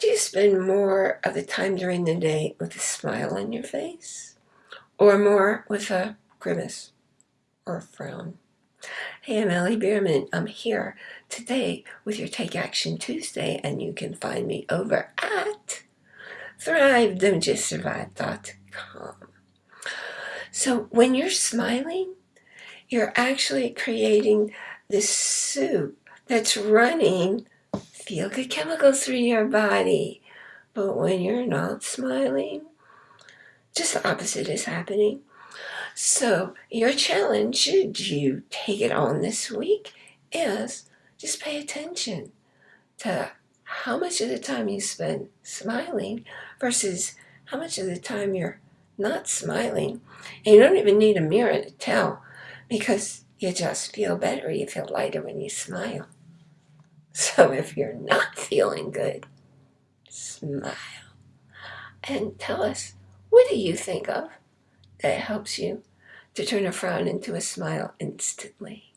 Do you spend more of the time during the day with a smile on your face? Or more with a grimace or a frown? Hey, I'm Ellie Bierman. I'm here today with your Take Action Tuesday, and you can find me over at thrive.don'tjustsurvive.com. So when you're smiling, you're actually creating this soup that's running feel-good chemicals through your body. But when you're not smiling, just the opposite is happening. So your challenge, should you take it on this week, is just pay attention to how much of the time you spend smiling versus how much of the time you're not smiling. And you don't even need a mirror to tell because you just feel better. You feel lighter when you smile. So if you're not feeling good, smile and tell us what do you think of that helps you to turn a frown into a smile instantly.